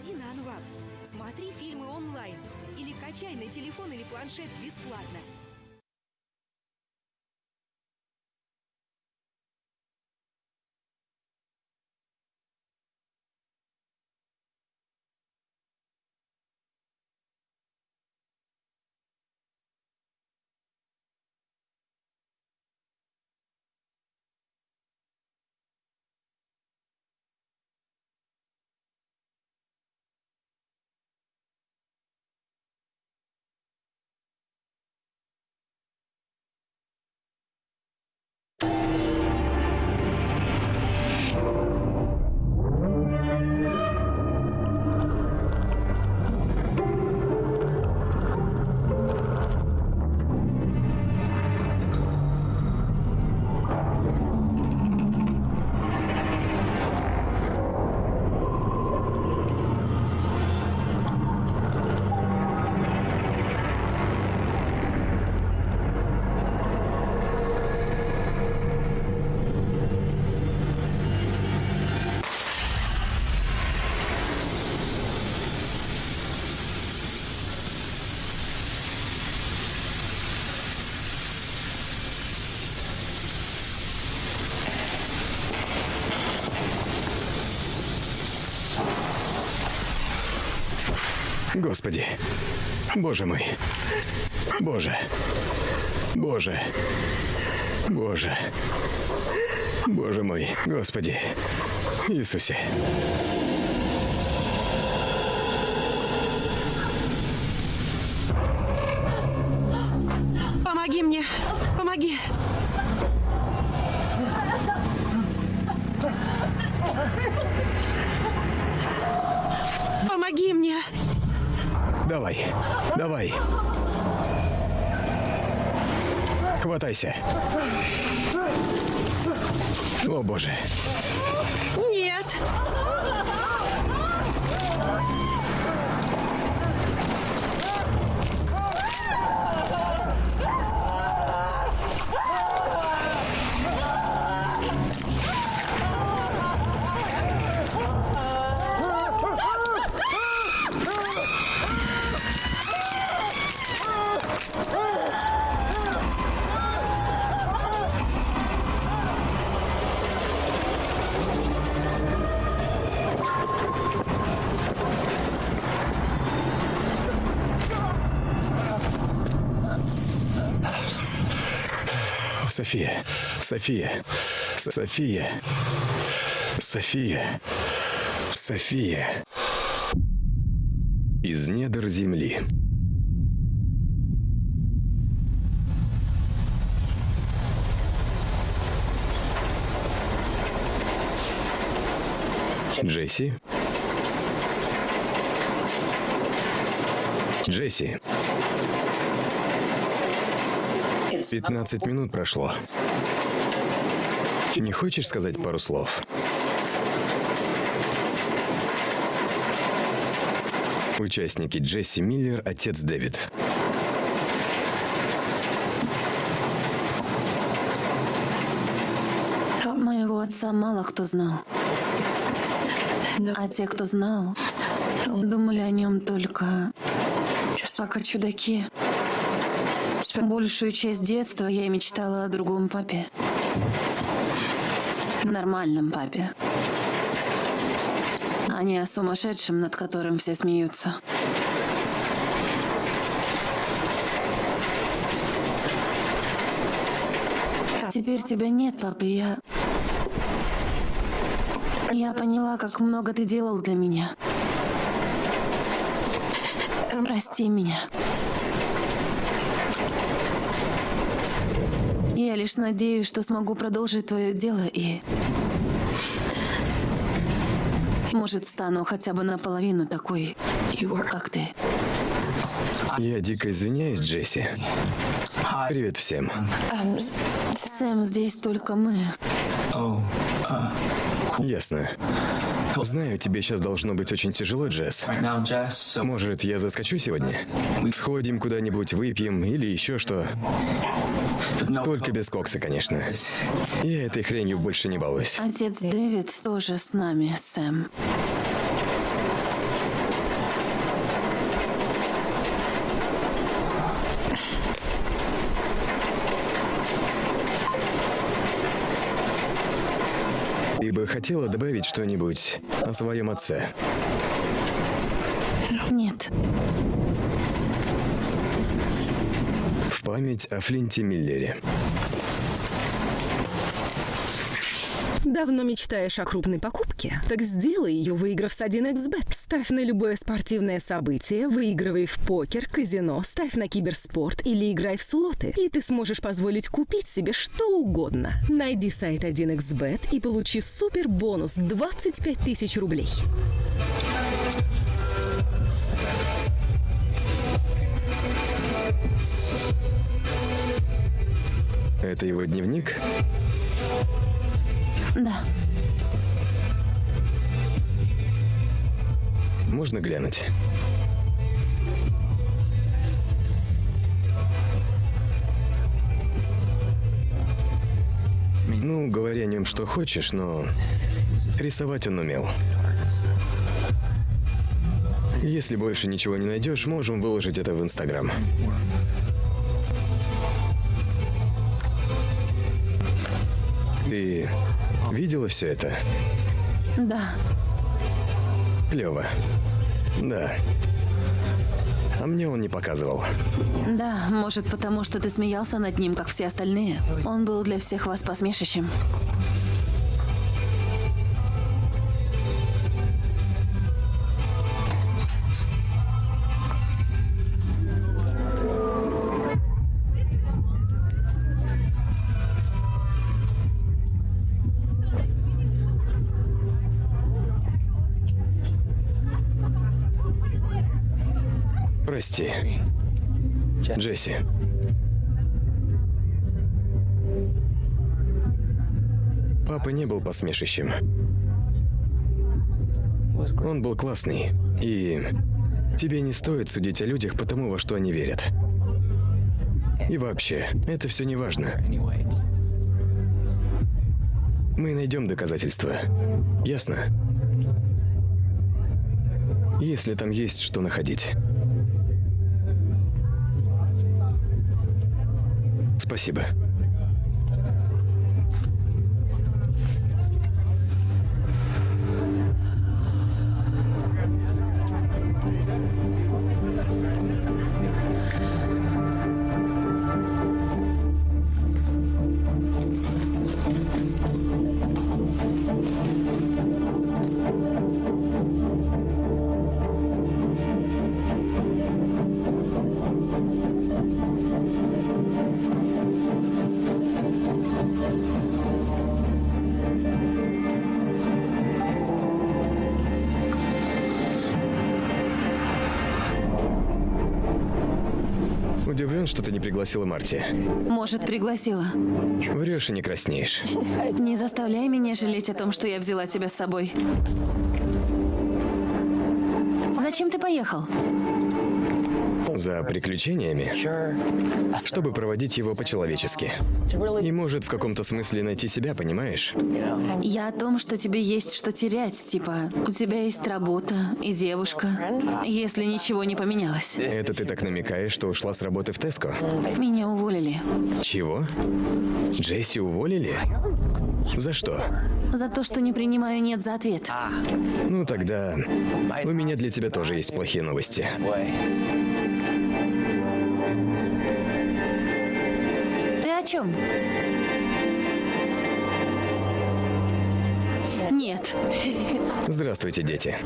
Заходи на Анвап, смотри фильмы онлайн или качай на телефон или планшет бесплатно. Господи. Боже мой. Боже. Боже. Боже. Боже мой. Господи. Иисусе. Помоги мне! Помоги! Давай. Хватайся. О, боже. София. София. София. София. София. Из недр земли. Джесси? Джесси. 15 минут прошло. Не хочешь сказать пару слов? Участники Джесси Миллер, отец Дэвид. Моего отца мало кто знал. А те, кто знал, думали о нем только как о чудаке. Большую часть детства я мечтала о другом папе. Нормальном папе. А не о сумасшедшем, над которым все смеются. Теперь тебя нет, папа, я... Я поняла, как много ты делал для меня. Прости меня. Я лишь надеюсь, что смогу продолжить твое дело и... Может, стану хотя бы наполовину такой, как ты. Я дико извиняюсь, Джесси. Привет всем. Сэм, здесь только мы. Ясно. Знаю, тебе сейчас должно быть очень тяжело, Джесс. Может, я заскочу сегодня? Сходим куда-нибудь, выпьем или еще что. Только без кокса, конечно. Я этой хренью больше не балуюсь. Отец Дэвид тоже с нами, Сэм. Хотела добавить что-нибудь о своем отце? Нет. В память о Флинте Миллере. Давно мечтаешь о крупной покупке? Так сделай ее, выиграв с 1xbet. Ставь на любое спортивное событие, выигрывай в покер, казино, ставь на киберспорт или играй в слоты. И ты сможешь позволить купить себе что угодно. Найди сайт 1xbet и получи супер бонус 25 тысяч рублей. Это его дневник? Да. Можно глянуть? Ну, говори о нем что хочешь, но рисовать он умел. Если больше ничего не найдешь, можем выложить это в Инстаграм. Ты видела все это? Да. Клево. Да. А мне он не показывал. Да, может потому, что ты смеялся над ним, как все остальные. Он был для всех вас посмешищем. Прости. Джесси. Папа не был посмешищем. Он был классный. И тебе не стоит судить о людях по тому, во что они верят. И вообще, это все не важно. Мы найдем доказательства. Ясно? Если там есть что находить. Спасибо. Удивлен, что ты не пригласила Марти. Может, пригласила. Врешь и не краснеешь. Не заставляй меня жалеть о том, что я взяла тебя с собой. Зачем ты поехал? За приключениями, чтобы проводить его по-человечески. И может в каком-то смысле найти себя, понимаешь? Я о том, что тебе есть что терять. Типа, у тебя есть работа и девушка, если ничего не поменялось. Это ты так намекаешь, что ушла с работы в Теско? Меня уволили. Чего? Джесси уволили? За что? За то, что не принимаю «нет» за ответ. Ну тогда у меня для тебя тоже есть плохие новости. Ты о чем? Нет. Здравствуйте, дети.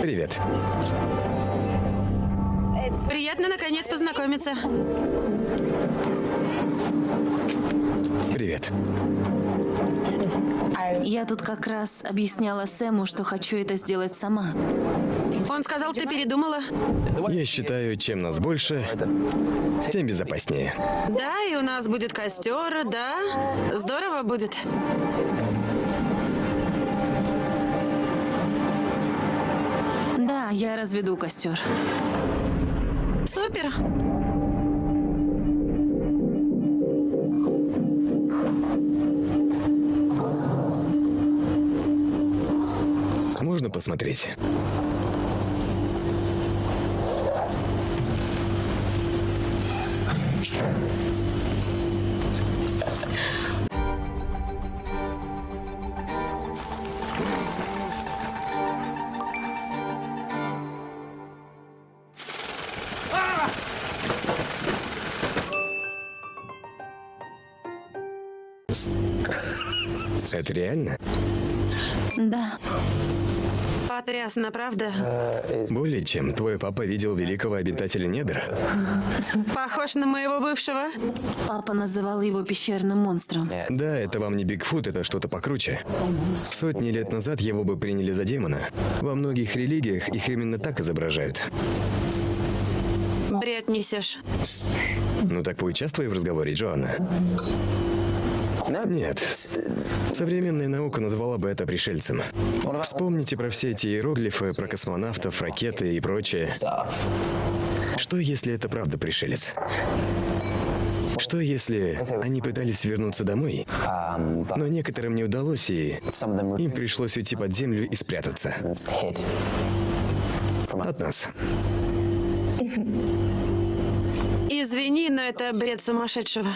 Привет. Приятно, наконец, познакомиться. Привет. Я тут как раз объясняла Сэму, что хочу это сделать сама. Он сказал, ты передумала? Я считаю, чем нас больше, тем безопаснее. Да, и у нас будет костер, да? Здорово будет. Да, я разведу костер. Супер. посмотреть. Это реально? Да. Потрясно, правда? Более чем. Твой папа видел великого обитателя недр. Похож на моего бывшего. Папа называл его пещерным монстром. Да, это вам не Бигфут, это что-то покруче. Сотни лет назад его бы приняли за демона. Во многих религиях их именно так изображают. Бред несешь. Ну так поучаствуй в разговоре, Джоанна. Нет. Современная наука назвала бы это пришельцем. Вспомните про все эти иероглифы, про космонавтов, ракеты и прочее. Что если это правда пришелец? Что если они пытались вернуться домой, но некоторым не удалось, и им пришлось уйти под землю и спрятаться от нас? Извини, но это бред сумасшедшего.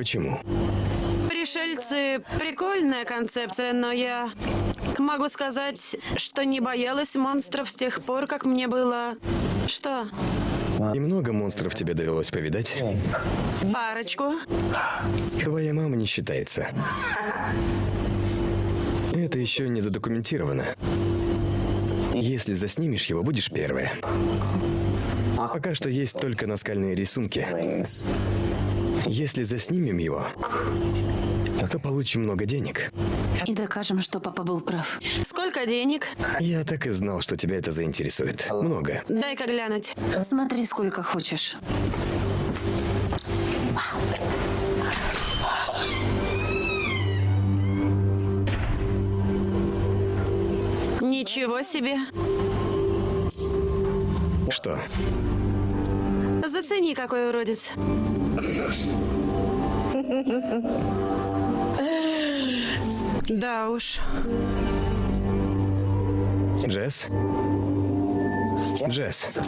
Почему? Пришельцы – прикольная концепция, но я могу сказать, что не боялась монстров с тех пор, как мне было... Что? И много монстров тебе довелось повидать? Парочку. Твоя мама не считается. Это еще не задокументировано. Если заснимешь его, будешь первая. Пока что есть только наскальные рисунки. Если заснимем его, то получим много денег. И докажем, что папа был прав. Сколько денег? Я так и знал, что тебя это заинтересует. Много. Дай-ка глянуть. Смотри, сколько хочешь. Ничего себе. Что? Зацени, какой уродец. Да уж. Джесс? Джесс.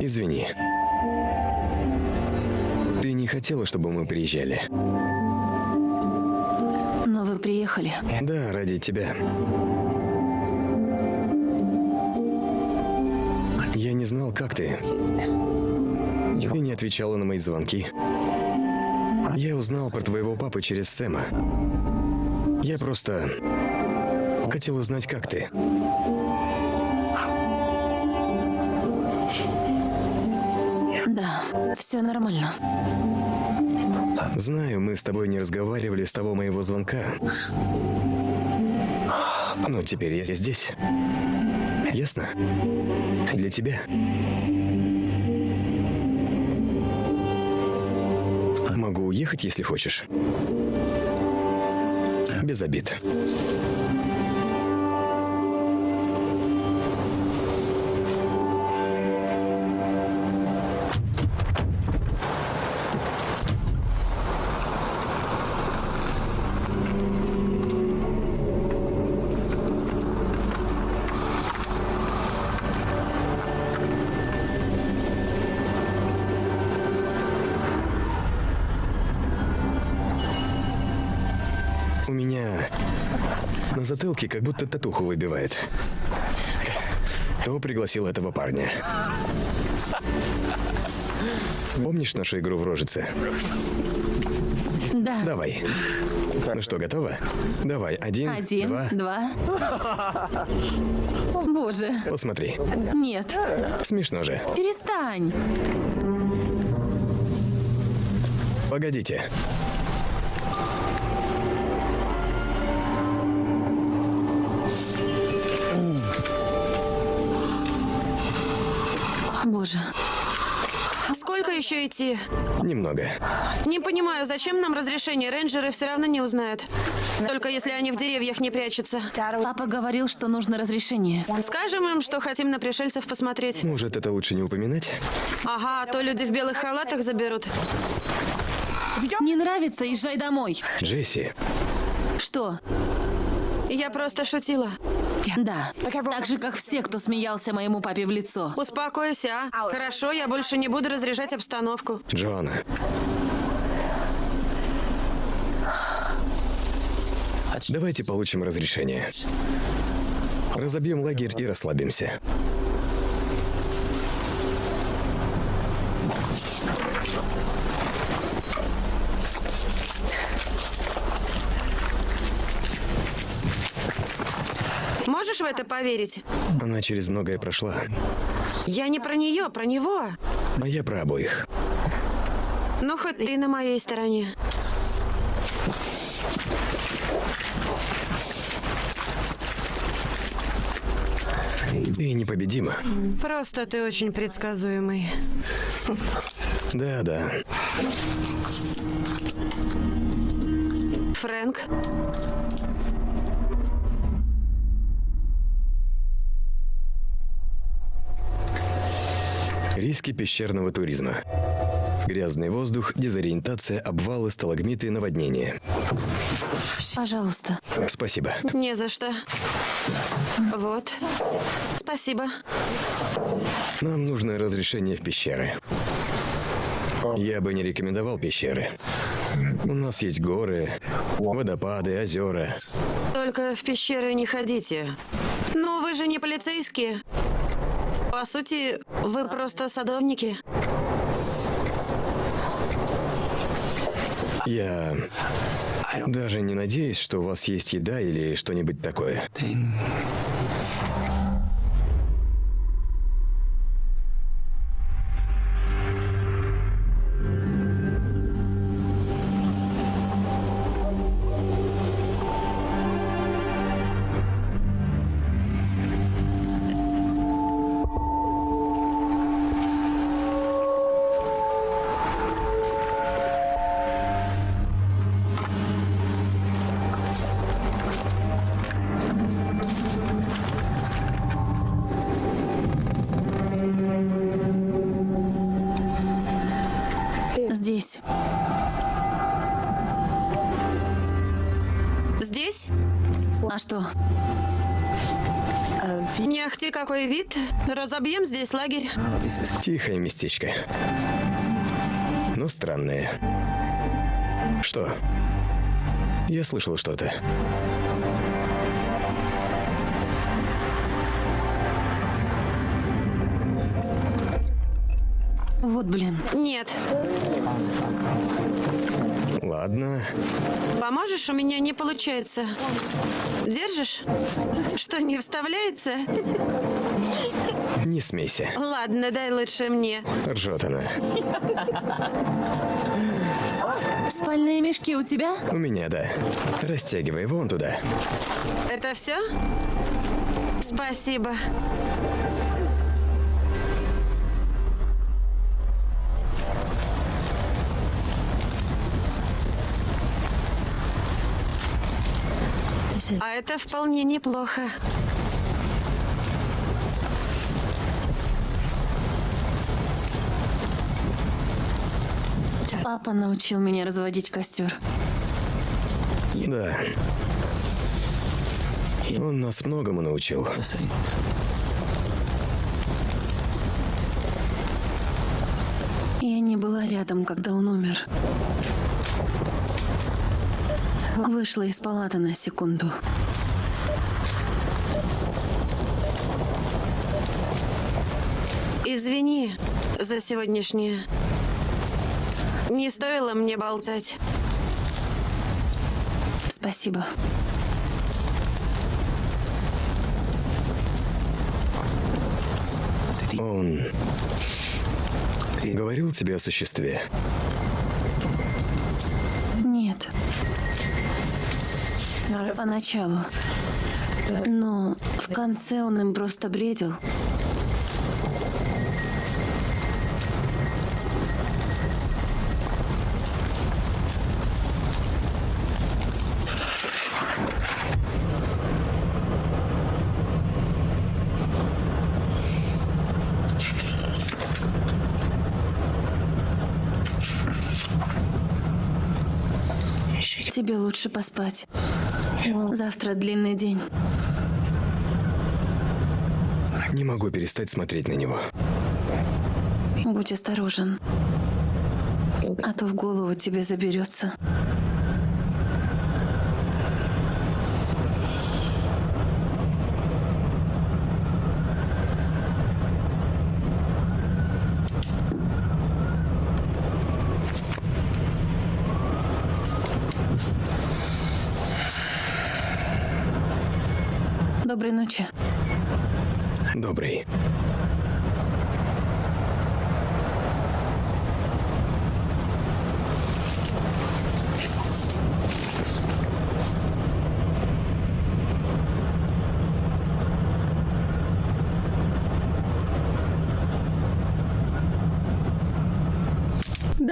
Извини. Ты не хотела, чтобы мы приезжали? Но вы приехали. Да, ради тебя. Знал, как ты. Ты не отвечала на мои звонки. Я узнал про твоего папу через Сэма. Я просто хотел узнать, как ты. Да, все нормально. Знаю, мы с тобой не разговаривали с того моего звонка. Но теперь я здесь. Ясно? Для тебя. Могу уехать, если хочешь. Без обид. Затылке как будто татуху выбивает. Кто пригласил этого парня? Помнишь нашу игру в рожице? Да. Давай. Ну что, готова? Давай, один, Один, два. два. Боже, Посмотри. нет. Смешно же. Перестань. Погодите. Боже. Сколько еще идти? Немного. Не понимаю, зачем нам разрешение? Рейнджеры все равно не узнают. Только если они в деревьях не прячутся. Папа говорил, что нужно разрешение. Скажем им, что хотим на пришельцев посмотреть. Может, это лучше не упоминать? Ага, а то люди в белых халатах заберут. Не нравится, езжай домой. Джесси, Что? Я просто шутила. Да. Так же, как все, кто смеялся моему папе в лицо. Успокойся, а? Хорошо, я больше не буду разряжать обстановку. Джоанна. Давайте получим разрешение. Разобьем лагерь и расслабимся. Это поверить? Она через многое прошла. Я не про нее, про него. А я про обоих. Ну, хоть ты на моей стороне. Ты непобедима. Просто ты очень предсказуемый. Да, да. Фрэнк, Риски пещерного туризма. Грязный воздух, дезориентация, обвалы, сталагмиты, наводнения. Пожалуйста. Спасибо. не за что. Вот. Спасибо. Нам нужно разрешение в пещеры. Я бы не рекомендовал пещеры. У нас есть горы, водопады, озера. Только в пещеры не ходите. Ну, вы же не полицейские. По сути, вы просто садовники. Я даже не надеюсь, что у вас есть еда или что-нибудь такое. Разобьем здесь лагерь. Тихое местечко. Но странное. Что? Я слышал что-то. Вот блин. Нет. Ладно. Поможешь? У меня не получается. Держишь? Что, не вставляется? Не смейся. Ладно, дай лучше мне. Ржет она. Спальные мешки у тебя? У меня, да. Растягивай вон туда. Это все? Спасибо. А это вполне неплохо. Папа научил меня разводить костер. Да. Он нас многому научил. Я не была рядом, когда он умер. Вышла из палаты на секунду. Извини за сегодняшнее. Не стоило мне болтать. Спасибо. Он говорил тебе о существе? Нет. Поначалу. Но в конце он им просто бредил. Тебе лучше поспать. Завтра длинный день. Не могу перестать смотреть на него. Будь осторожен. А то в голову тебе заберется. Доброй ночи. Добрый.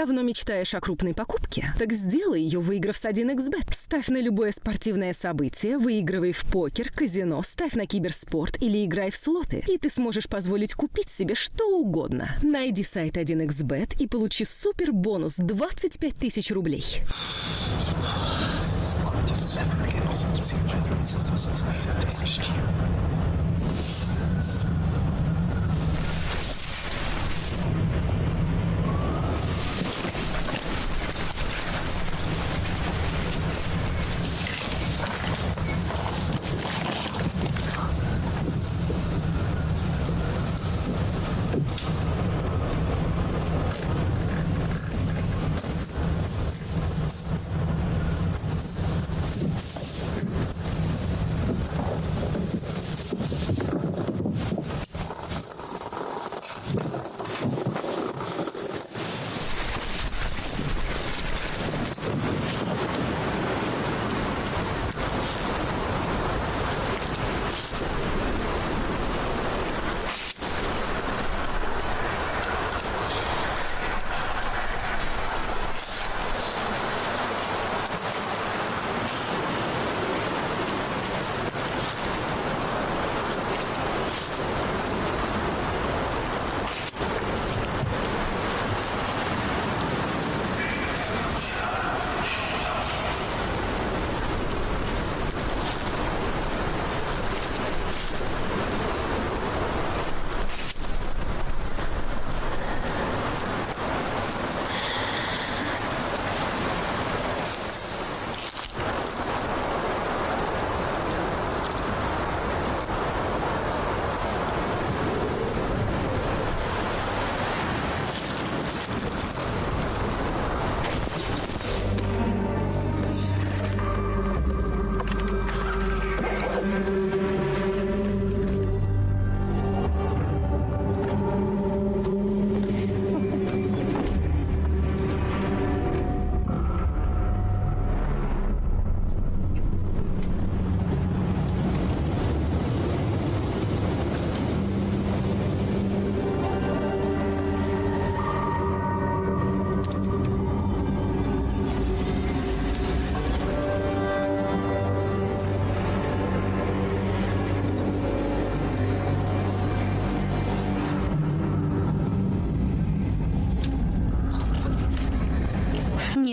Давно мечтаешь о крупной покупке? Так сделай ее, выиграв с 1xbet. Ставь на любое спортивное событие, выигрывай в покер, казино, ставь на киберспорт или играй в слоты. И ты сможешь позволить купить себе что угодно. Найди сайт 1xbet и получи супер бонус 25 тысяч рублей.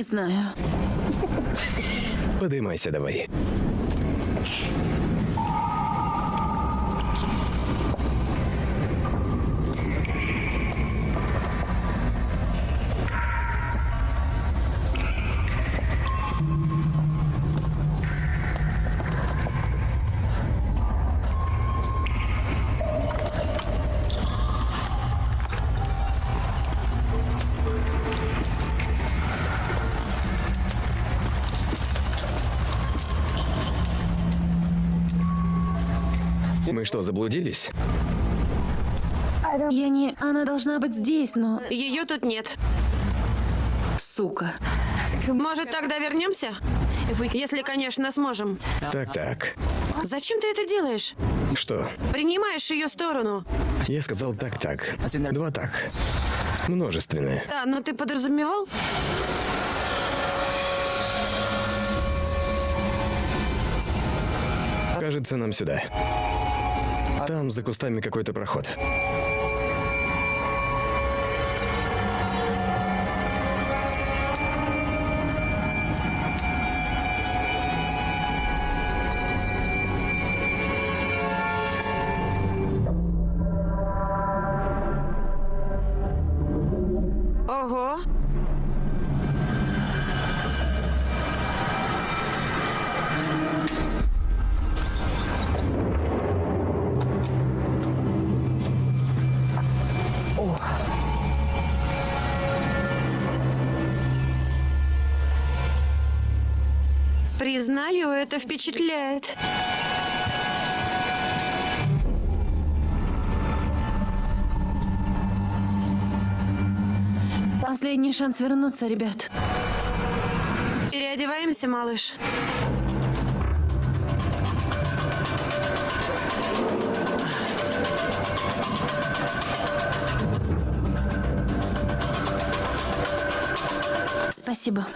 Не знаю. Подымайся давай. Мы что, заблудились? Я не... Она должна быть здесь, но... Ее тут нет. Сука. Может, тогда вернемся? Если, конечно, сможем. Так-так. Зачем ты это делаешь? Что? Принимаешь ее сторону. Я сказал так-так. Два так. Множественное. Да, но ты подразумевал? Кажется, нам сюда. Там за кустами какой-то проход. Это впечатляет. Последний шанс вернуться, ребят. Переодеваемся, малыш. Спасибо.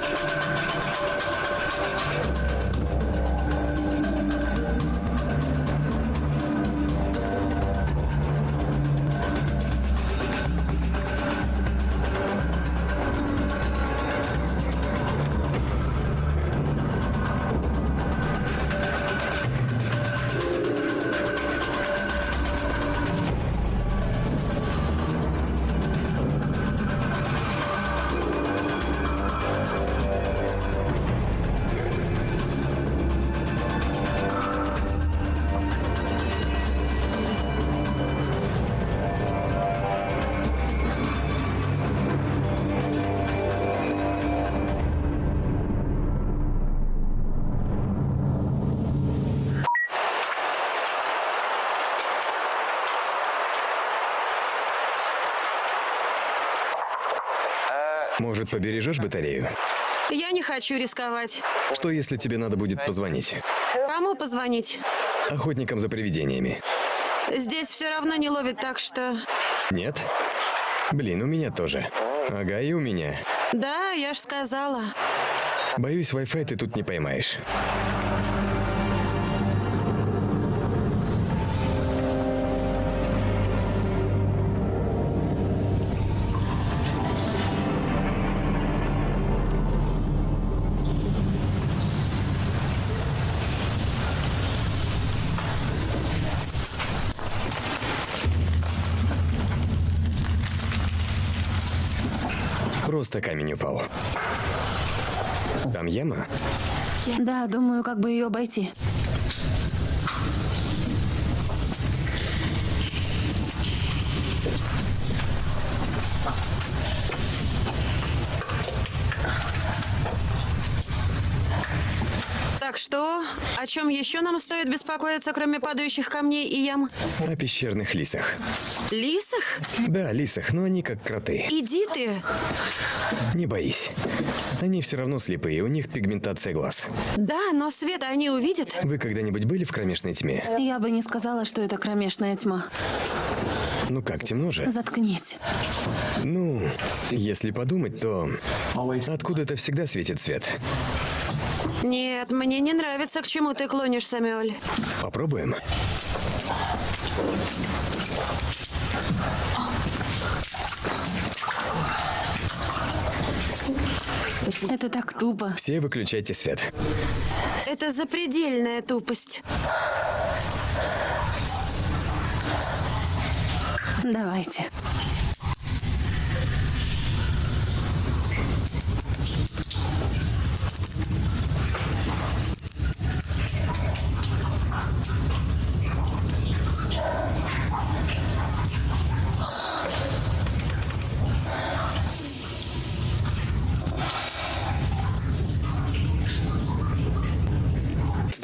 Может, побережешь батарею? Я не хочу рисковать. Что, если тебе надо будет позвонить? Кому позвонить? Охотникам за привидениями. Здесь все равно не ловит, так что... Нет? Блин, у меня тоже. Ага, и у меня. Да, я ж сказала. Боюсь, Wi-Fi ты тут не поймаешь. Просто камень упал. Там яма? Да, думаю, как бы ее обойти. Так что, о чем еще нам стоит беспокоиться, кроме падающих камней и ям? О пещерных лисах. Лисах? Да, лисах, но они как кроты. Иди ты. Не боись. Они все равно слепые, у них пигментация глаз. Да, но света они увидят. Вы когда-нибудь были в кромешной тьме? Я бы не сказала, что это кромешная тьма. Ну как, темно же? Заткнись. Ну, если подумать, то откуда-то всегда светит свет. Нет, мне не нравится, к чему ты клонишь, Самюэль. Попробуем. Это так тупо. Все выключайте свет. Это запредельная тупость. Давайте.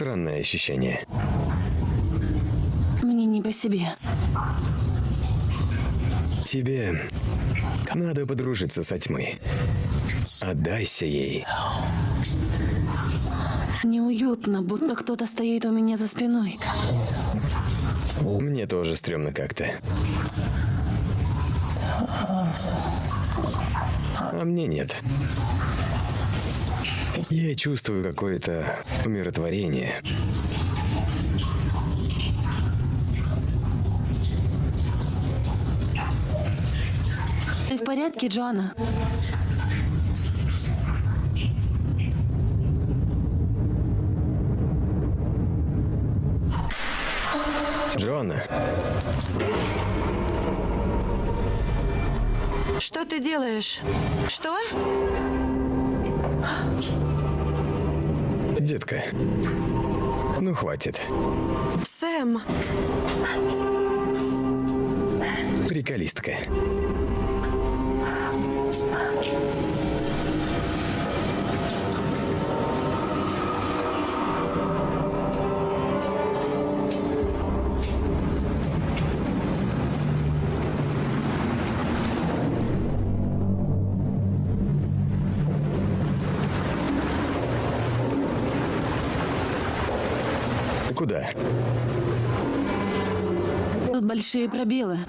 Странное ощущение. Мне не по себе. Тебе надо подружиться со тьмой. Отдайся ей. Неуютно, будто кто-то стоит у меня за спиной. Мне тоже стрёмно как-то. А мне нет. Я чувствую какое-то умиротворение. Ты в порядке, Джоанна? Джоанна, Что ты делаешь? Что? Детка. Ну, хватит. Сэм, Приколистка. Большие пробелы.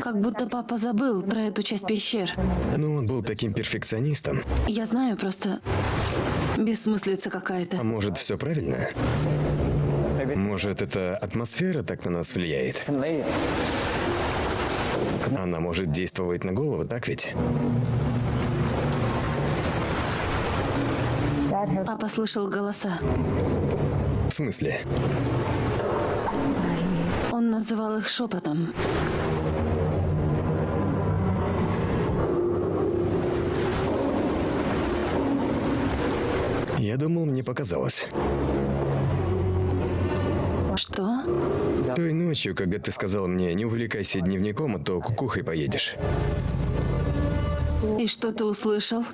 Как будто папа забыл про эту часть пещер. Ну, он был таким перфекционистом. Я знаю, просто бессмыслица А какая-то. может, все правильно? Может, эта атмосфера так на нас влияет? Она может действовать на голову, так ведь? Папа слышал голоса. В смысле? Называл их шепотом. Я думал, мне показалось. Что? Той ночью, когда ты сказал мне, не увлекайся дневником, а то кукухой поедешь. И что ты услышал?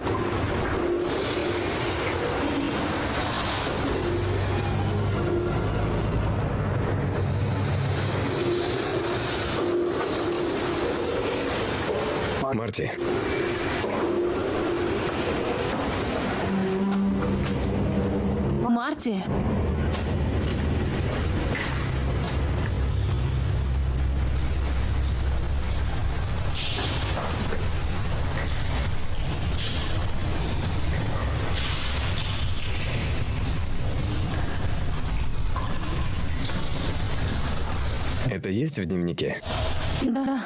Марти, Марти? это есть в дневнике? Да.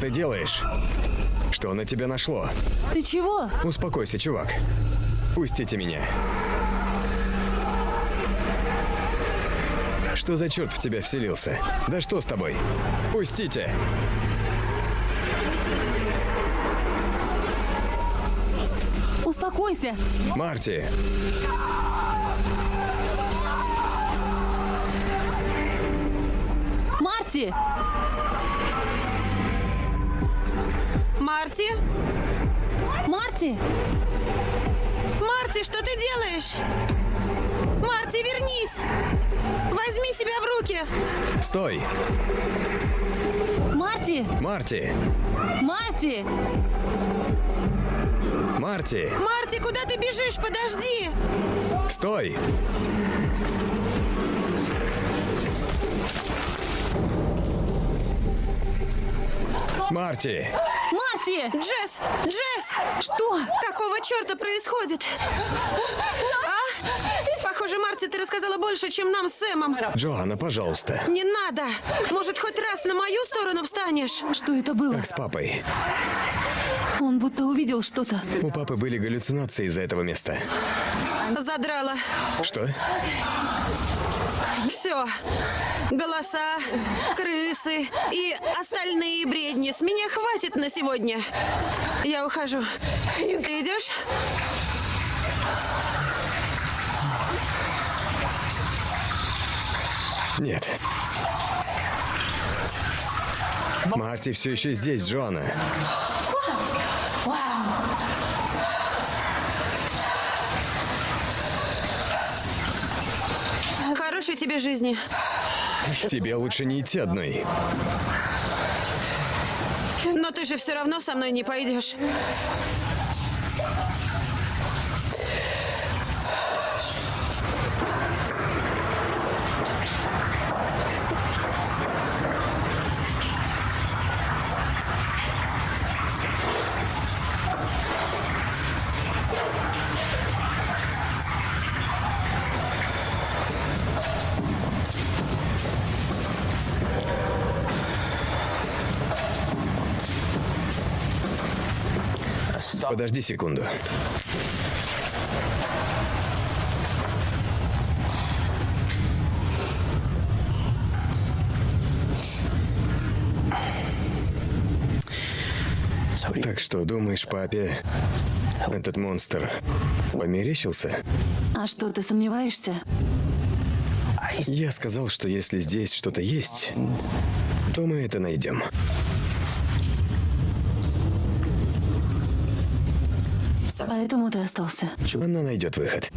Ты делаешь? Что на тебя нашло? Ты чего? Успокойся, чувак. Пустите меня. Что за черт в тебя вселился? Да что с тобой? Пустите! Успокойся. Марти! Марти! Марти? Марти! Марти, что ты делаешь? Марти, вернись! Возьми себя в руки! Стой! Марти! Марти! Марти! Марти! Марти, куда ты бежишь? Подожди! Стой! Марти! Марти! Джесс! Джесс! Что? Какого черта происходит? А? Похоже, Марти, ты рассказала больше, чем нам с Сэмом. Джоанна, пожалуйста. Не надо! Может, хоть раз на мою сторону встанешь? Что это было? С папой. Он будто увидел что-то. У папы были галлюцинации из-за этого места. Задрала. Что? Все. Голоса, крысы и остальные бредни. С меня хватит на сегодня. Я ухожу. Ты идешь? Нет. Марти все еще здесь, Джоанна. Хорошей тебе жизни. Тебе лучше не идти одной. Но ты же все равно со мной не пойдешь. Подожди секунду. Так что, думаешь, папе этот монстр померещился? А что, ты сомневаешься? Я сказал, что если здесь что-то есть, то мы это найдем. Поэтому ты остался. Она найдет выход.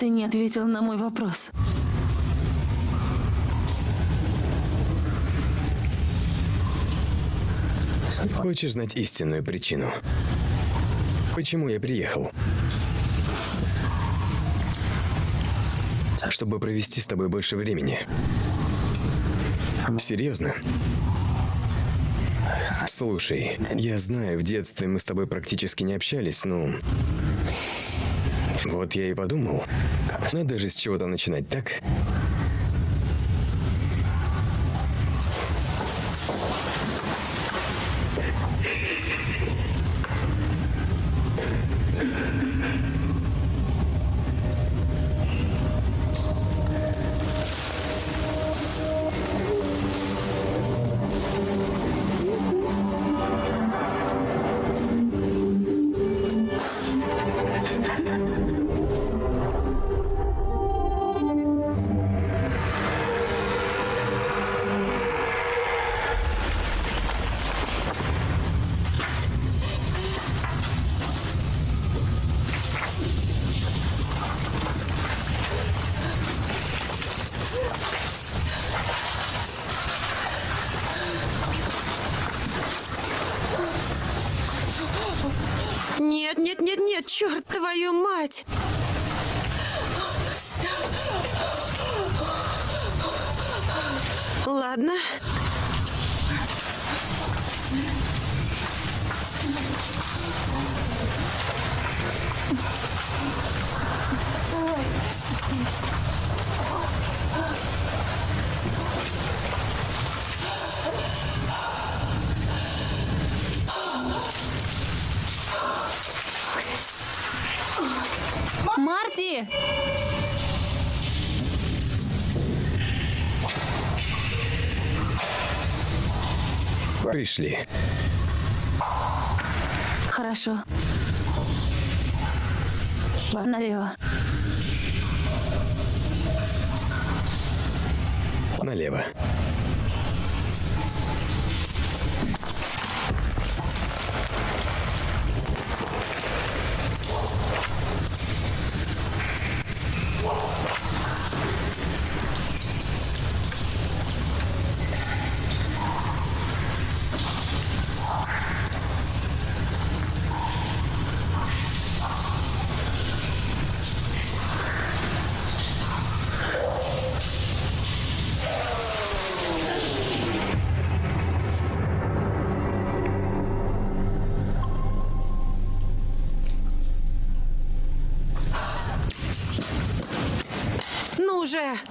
Ты не ответил на мой вопрос. Хочешь знать истинную причину? Почему я приехал? Чтобы провести с тобой больше времени. Серьезно? Слушай, я знаю, в детстве мы с тобой практически не общались, ну... Вот я и подумал, надо же с чего-то начинать, так? Пришли. Хорошо. Налево. Ну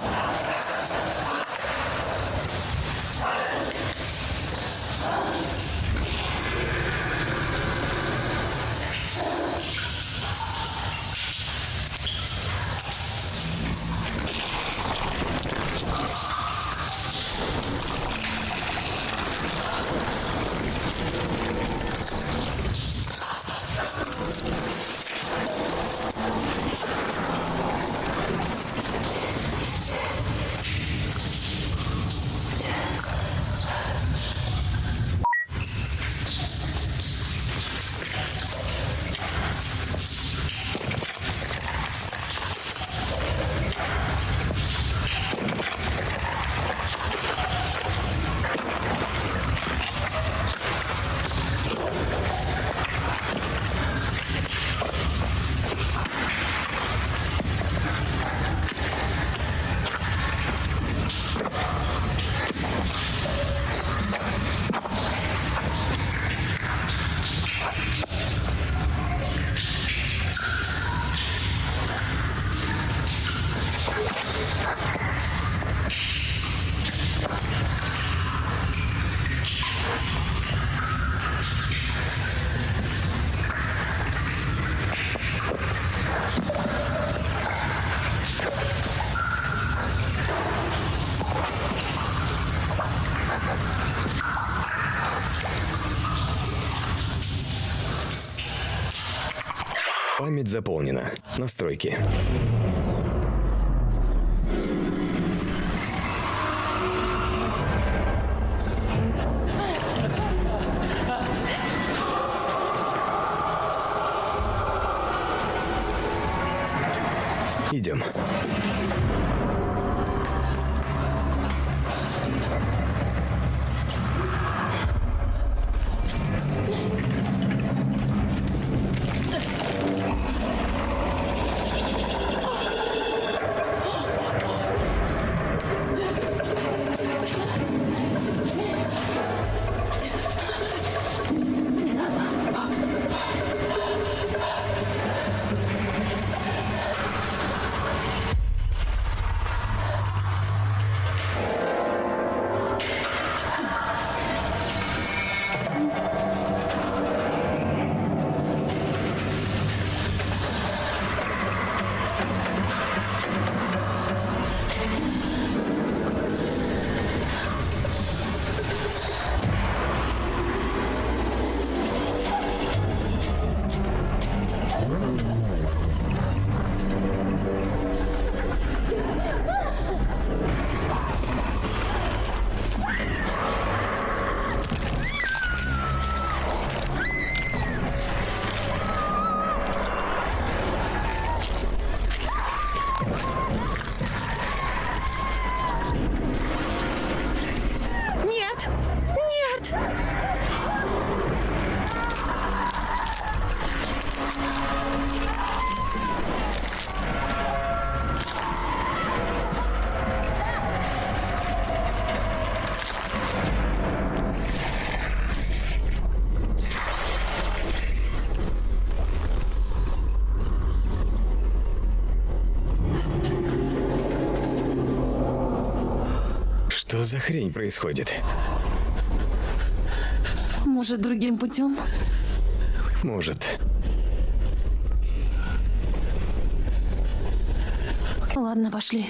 заполнена. Настройки. Что за хрень происходит? Может, другим путем? Может. Ладно, пошли.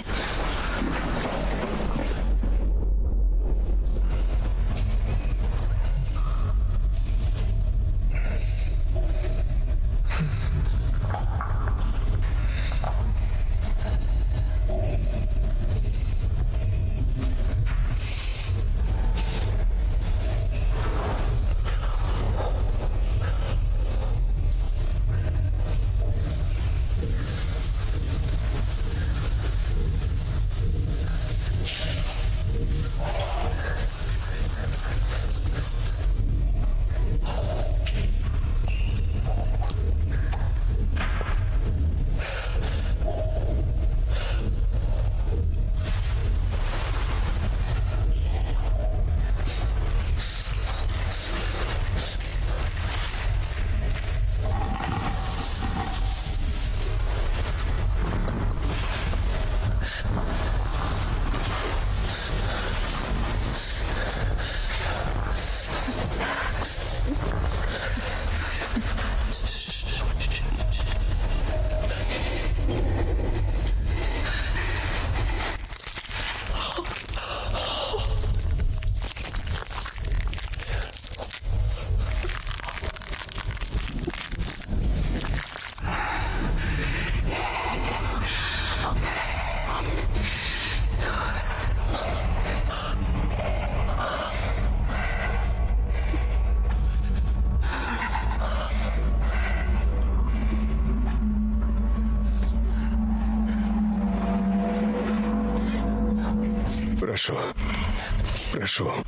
Прошу. Прошу.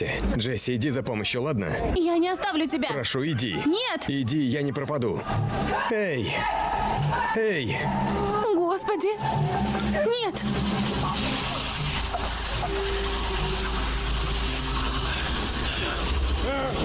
Джесси, Джесси, иди за помощью, ладно? Я не оставлю тебя. Прошу, иди. Нет. Иди, я не пропаду. Эй! Эй! Господи. Нет. Черт!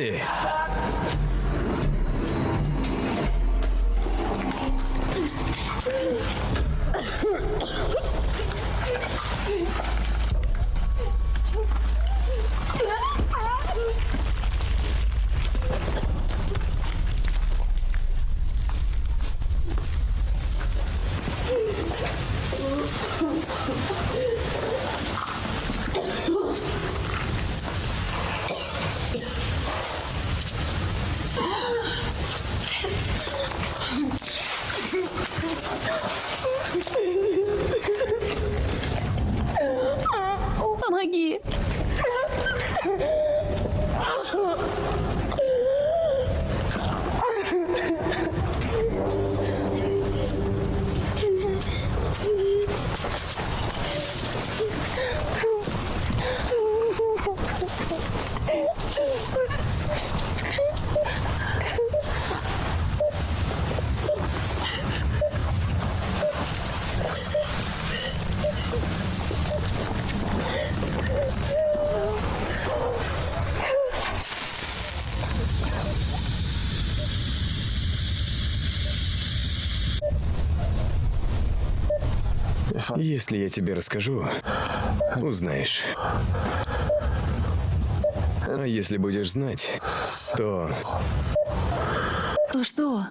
Джесси! Помоги. Если я тебе расскажу, узнаешь. А если будешь знать, то То что?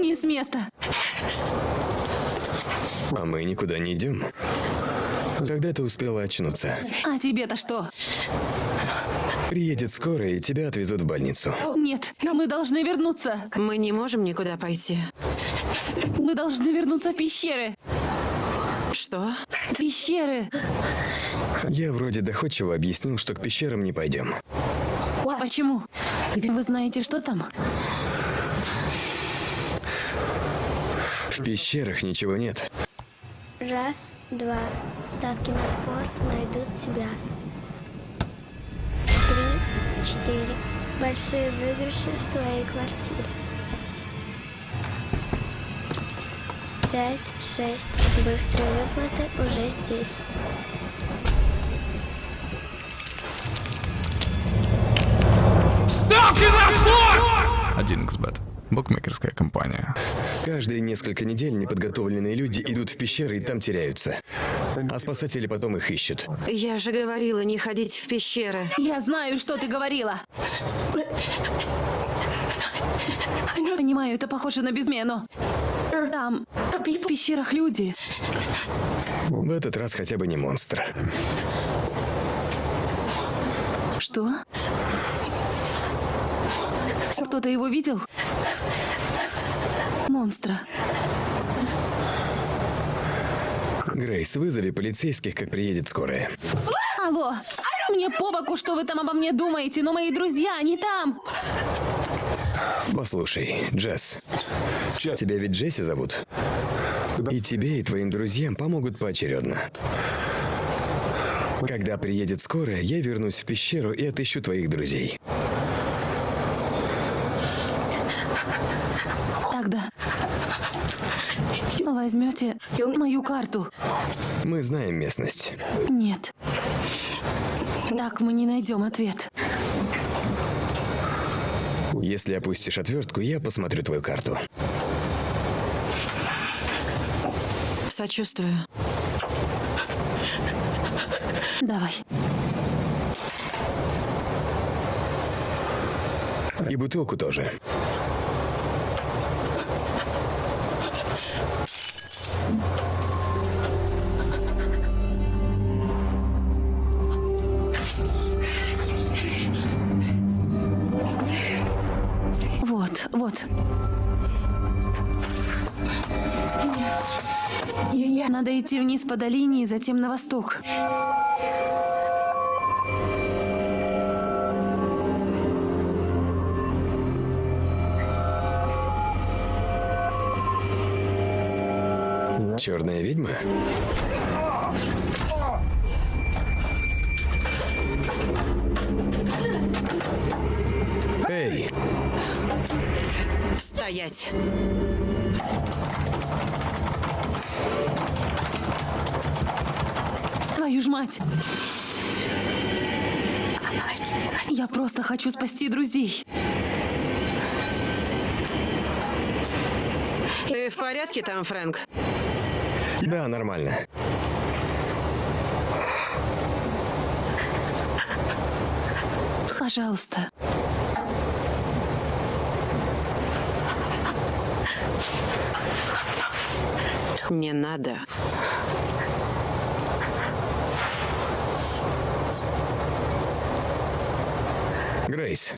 Не с места. а мы идем. Когда ты успела очнуться? А тебе-то что? Приедет скоро, и тебя отвезут в больницу. Нет, мы должны вернуться. Мы не можем никуда пойти. Мы должны вернуться в пещеры. Что? В пещеры. Я вроде доходчиво объяснил, что к пещерам не пойдем. Почему? Вы знаете, что там? В пещерах ничего нет. Раз, два. Ставки на спорт найдут тебя. Три, четыре. Большие выигрыши в твоей квартире. пять, шесть. Быстрые выплаты уже здесь. Ставки на спорт! 1xbet. Букмекерская компания. Каждые несколько недель неподготовленные люди идут в пещеры и там теряются. А спасатели потом их ищут. Я же говорила не ходить в пещеры. Я знаю, что ты говорила. Понимаю, это похоже на безмену. Там, в пещерах люди. В этот раз хотя бы не монстр. Что? Кто-то его видел? Монстра. Грейс, вызови полицейских, как приедет скорая. Алло, мне по боку, что вы там обо мне думаете, но мои друзья, они там. Послушай, Джесс, тебя ведь Джесси зовут? И тебе, и твоим друзьям помогут поочередно. Когда приедет скорая, я вернусь в пещеру и отыщу твоих друзей. Тогда возьмете мою карту. Мы знаем местность. Нет. Так мы не найдем ответ. Если опустишь отвертку, я посмотрю твою карту. Сочувствую. Давай. И бутылку тоже. Надо идти вниз по долине и затем на восток. Черная ведьма? Эй, Стоять. Твою ж мать! Я просто хочу спасти друзей. Ты в порядке там, Фрэнк? да, нормально. Пожалуйста. Не надо. Грейс,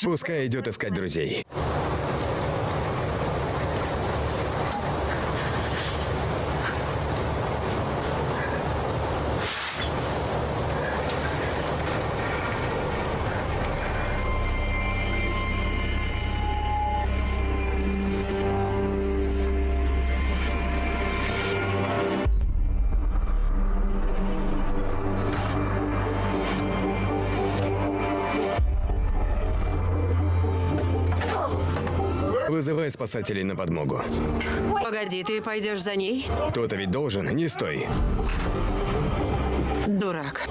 пускай идет искать друзей. Вызывай спасателей на подмогу. Погоди, ты пойдешь за ней? Кто-то ведь должен, не стой. Дурак.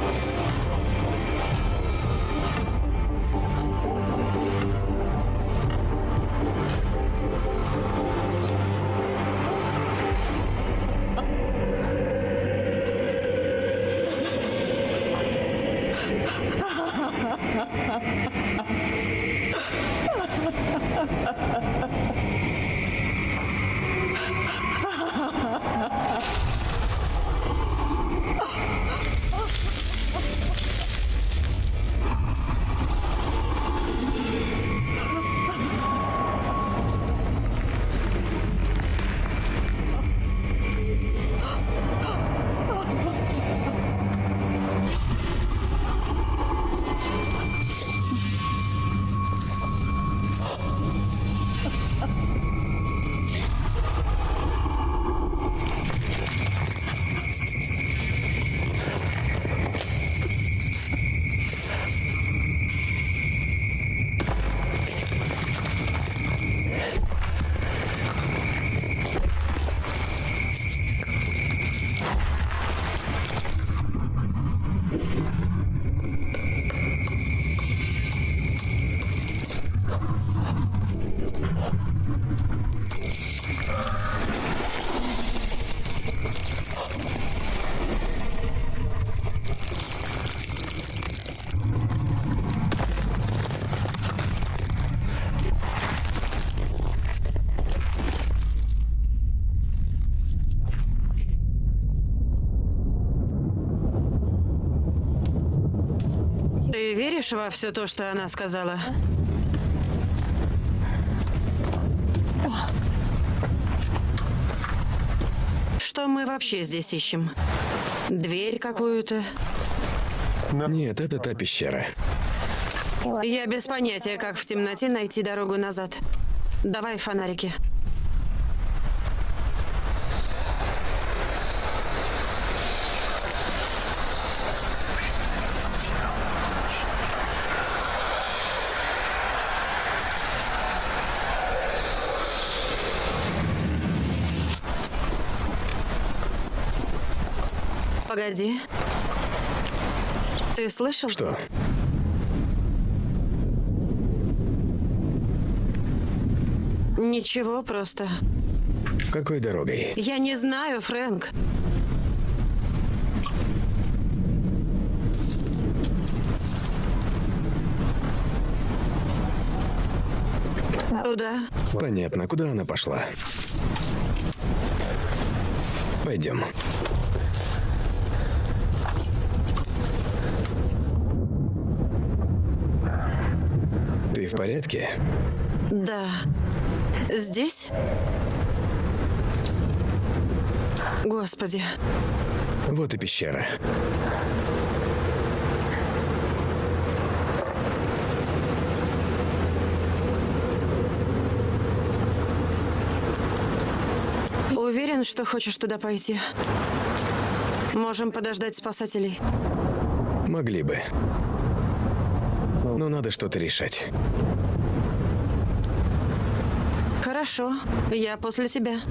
Веришь во все то, что она сказала? Что мы вообще здесь ищем? Дверь какую-то? Нет, это та пещера. Я без понятия, как в темноте найти дорогу назад. Давай фонарики. Погоди. Ты слышал? Что? Ничего, просто. Какой дорогой? Я не знаю, Фрэнк. Туда. Понятно, куда она пошла. Пойдем. Порядке? Да. Здесь? Господи. Вот и пещера. Уверен, что хочешь туда пойти? Можем подождать спасателей. Могли бы. Но надо что-то решать. Хорошо, я после тебя.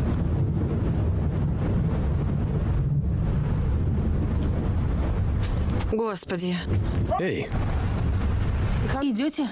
Господи. Эй, Идете?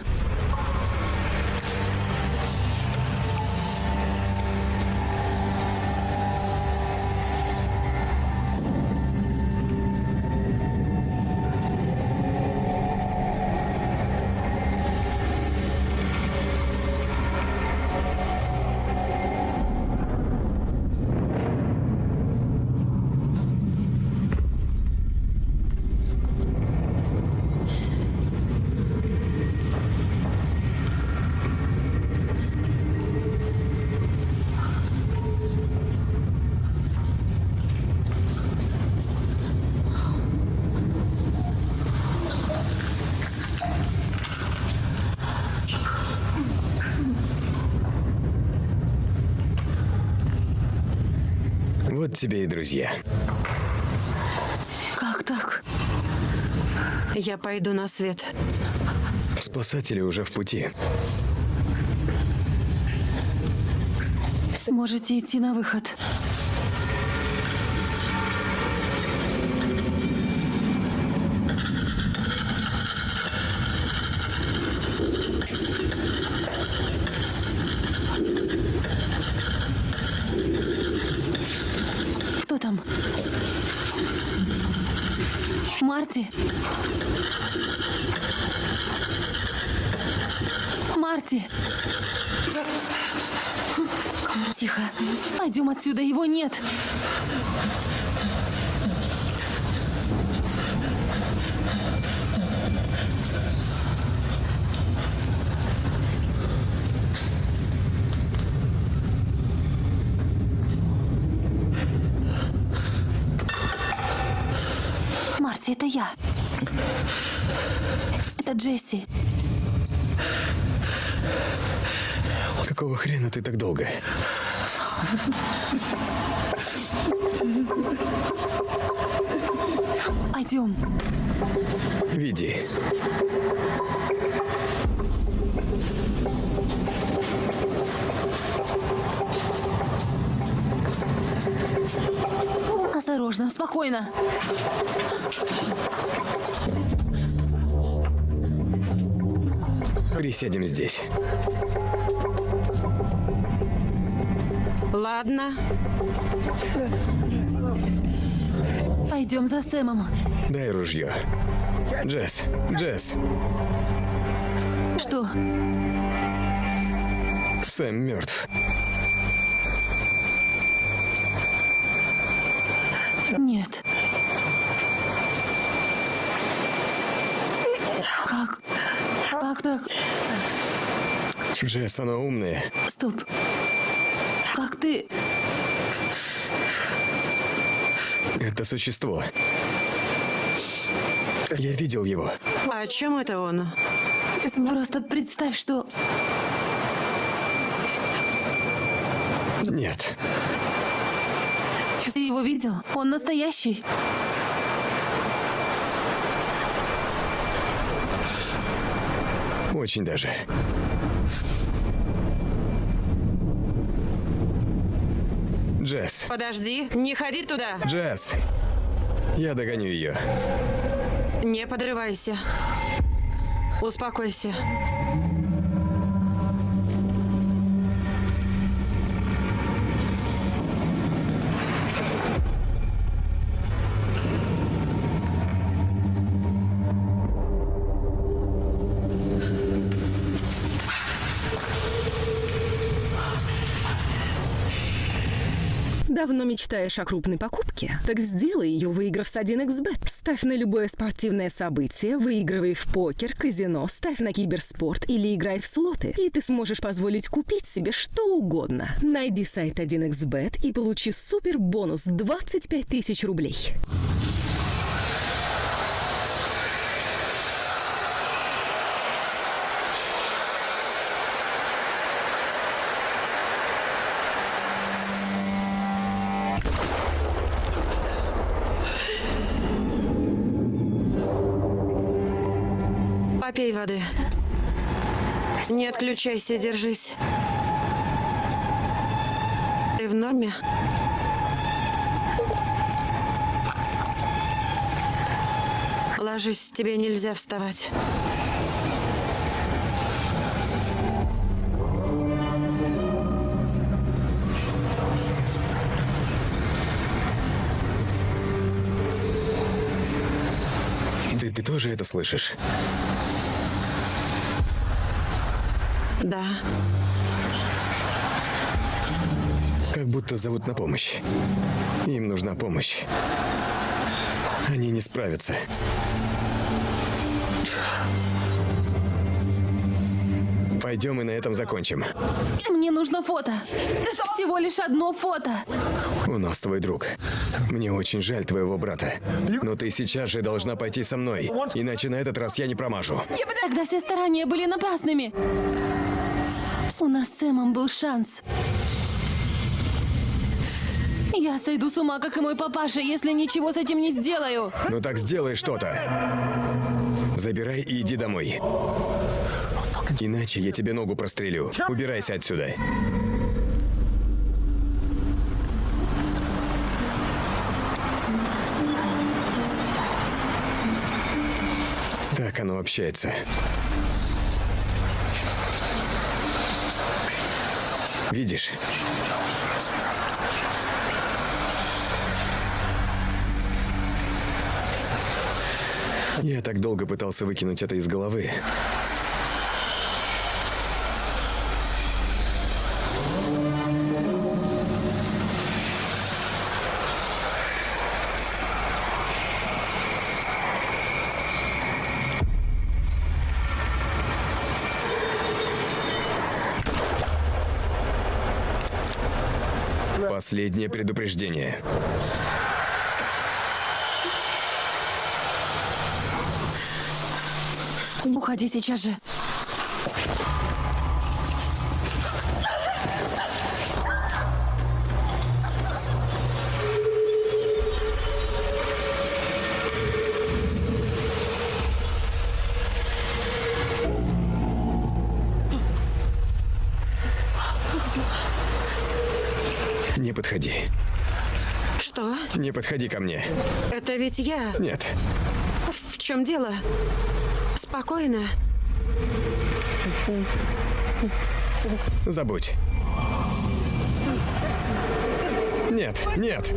Тебе и друзья. Как так? Я пойду на свет. Спасатели уже в пути. Можете идти на выход. Кто там? Марти? Марти! Тихо. Пойдем отсюда, его нет. Марти, это я. Это Джесси. Какого хрена ты так долго? Пойдем. Веди. Осторожно, спокойно. Присядем здесь. Ладно. Пойдем за Сэмом. Дай ружье. Джесс, Джесс, Что? Сэм мертв. Нет. Как? Как так? Джесс, она умная. Стоп. Как ты... Это существо. Я видел его. О чем это он? Просто представь, что... Нет. Ты его видел? Он настоящий. Очень даже. Джесс. Подожди, не ходи туда. Джесс. Я догоню ее. Не подрывайся. Успокойся. Давно мечтаешь о крупной покупке? Так сделай ее, выиграв с 1xbet. Ставь на любое спортивное событие, выигрывай в покер, казино, ставь на киберспорт или играй в слоты. И ты сможешь позволить купить себе что угодно. Найди сайт 1xbet и получи супер бонус 25 тысяч рублей. Отключайся, держись. Ты в норме? Ложись, тебе нельзя вставать. Ты, ты тоже это слышишь? Да. Как будто зовут на помощь. Им нужна помощь. Они не справятся. Пойдем и на этом закончим. Мне нужно фото. Всего лишь одно фото. У нас твой друг. Мне очень жаль твоего брата. Но ты сейчас же должна пойти со мной. Иначе на этот раз я не промажу. Тогда все старания были напрасными. У нас с Сэмом был шанс. Я сойду с ума, как и мой папаша, если ничего с этим не сделаю. Ну так сделай что-то. Забирай и иди домой. Иначе я тебе ногу прострелю. Убирайся отсюда. Так оно общается. Видишь? Я так долго пытался выкинуть это из головы. Последнее предупреждение. Уходи сейчас же. Подходи ко мне. Это ведь я. Нет. В чем дело? Спокойно. Забудь. Нет, нет.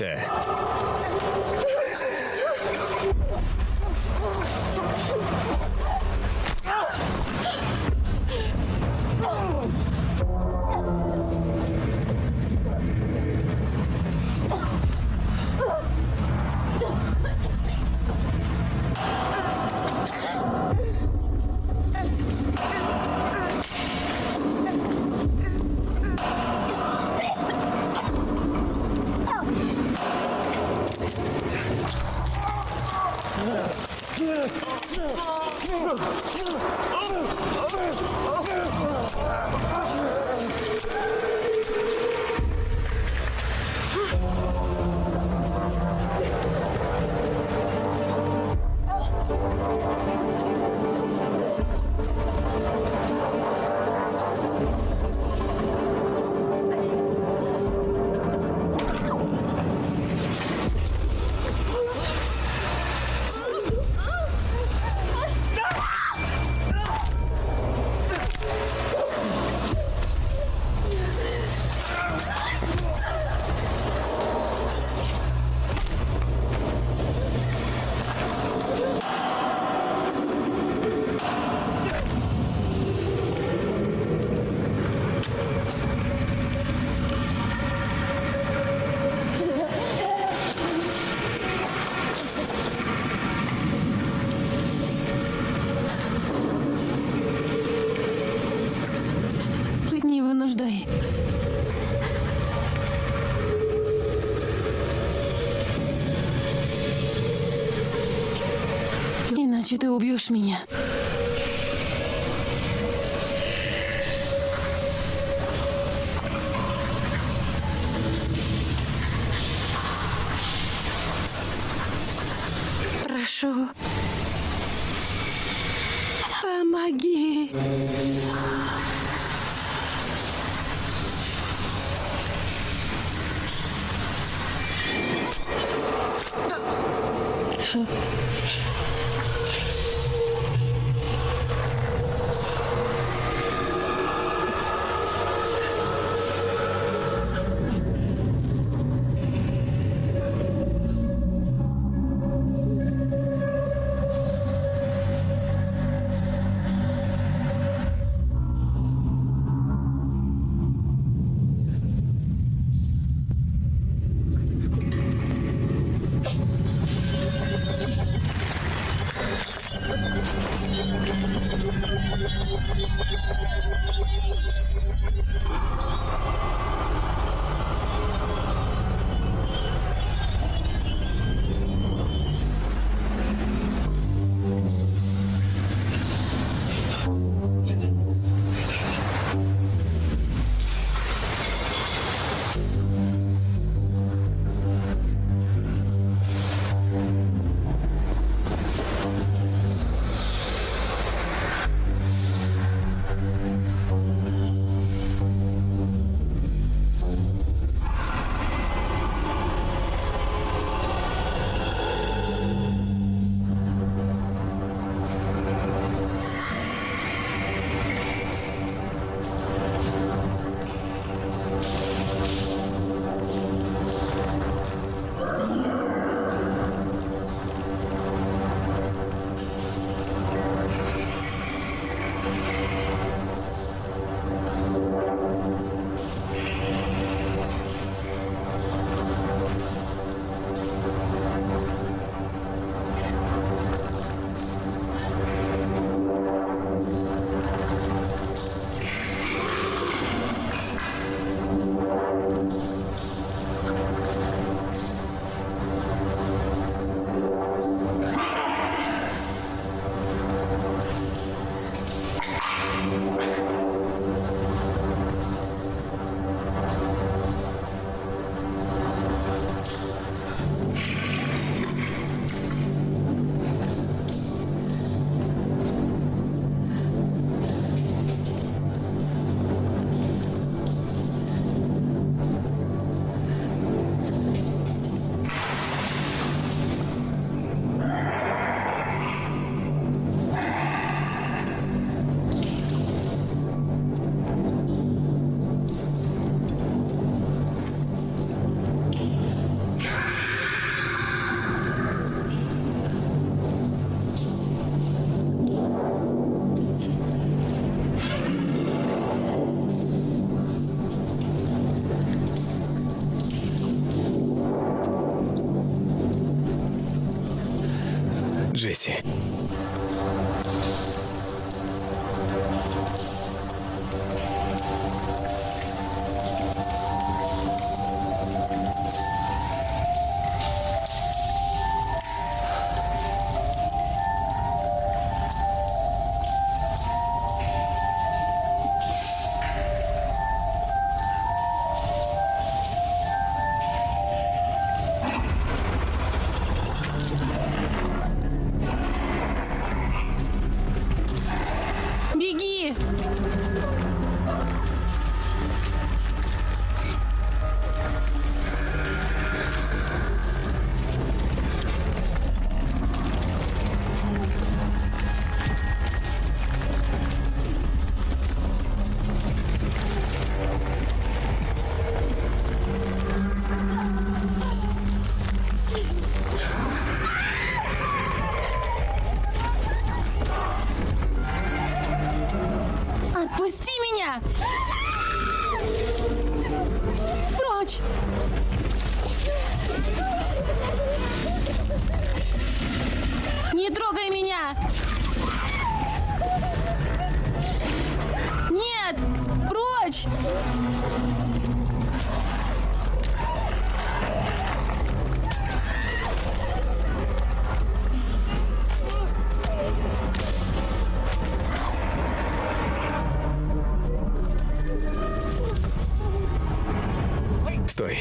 Не Иначе ты убьешь меня.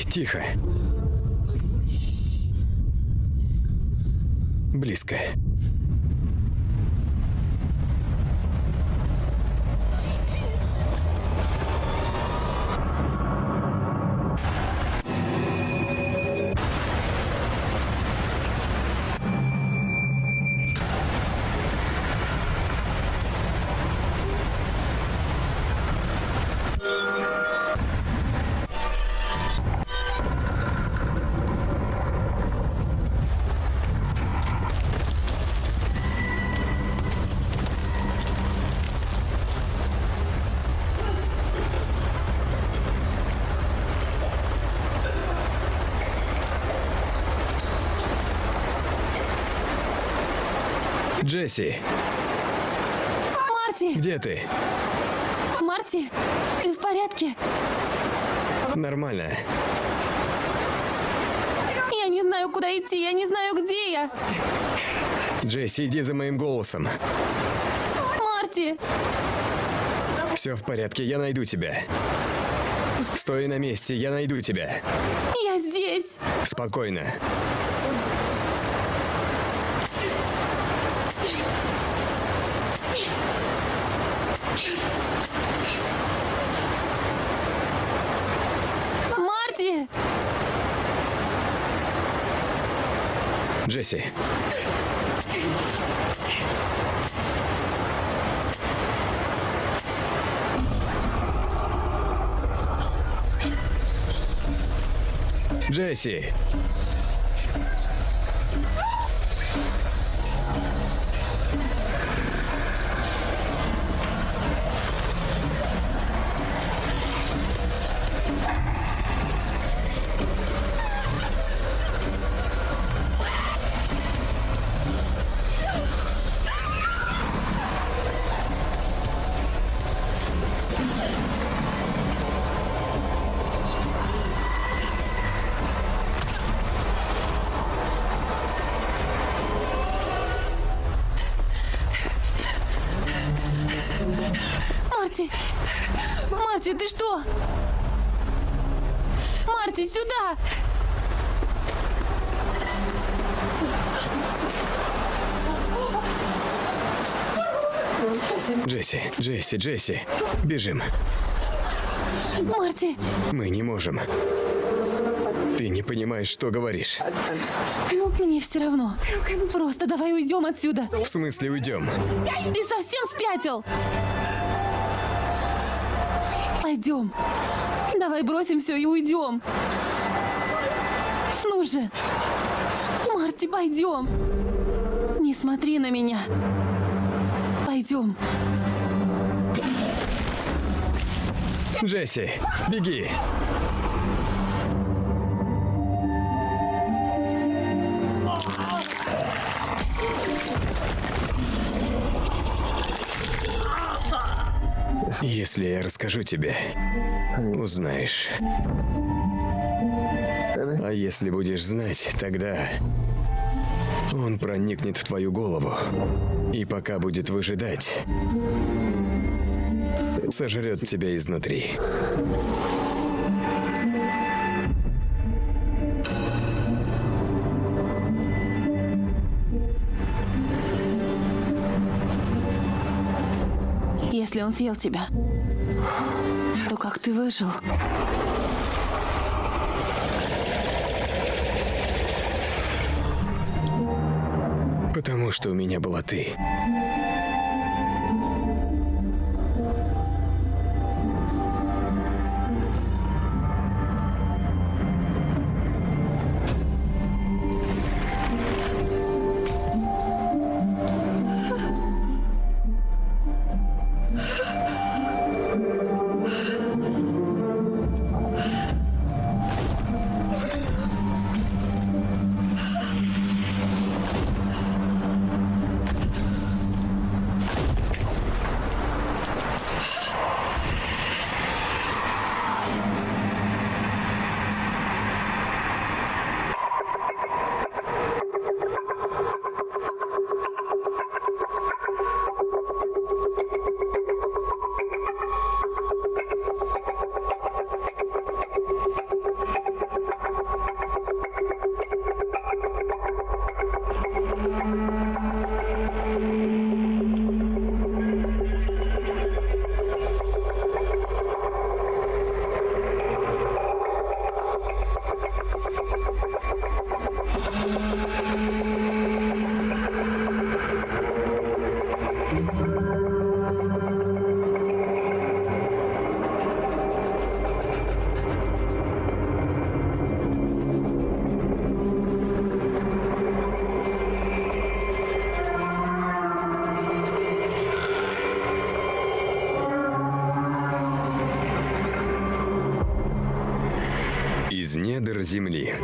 Тихо. Близко. Джесси, Марти! где ты? Марти! Ты в порядке? Нормально. Я не знаю, куда идти, я не знаю, где я. Джесси, иди за моим голосом. Марти! Все в порядке, я найду тебя. Стой на месте, я найду тебя. Я здесь! Спокойно. Марти! Джесси. Джесси. Джесси, Джесси. Бежим. Марти! Мы не можем. Ты не понимаешь, что говоришь. Мне все равно. Просто давай уйдем отсюда. В смысле уйдем? Ты совсем спятил? Пойдем. Давай бросим все и уйдем. Ну же. Марти, пойдем. Не смотри на меня. Пойдем. Джесси, беги. Если я расскажу тебе, узнаешь. А если будешь знать, тогда он проникнет в твою голову. И пока будет выжидать, сожрет тебя изнутри. Если он съел тебя, то как ты выжил? Потому что у меня была ты. Земли.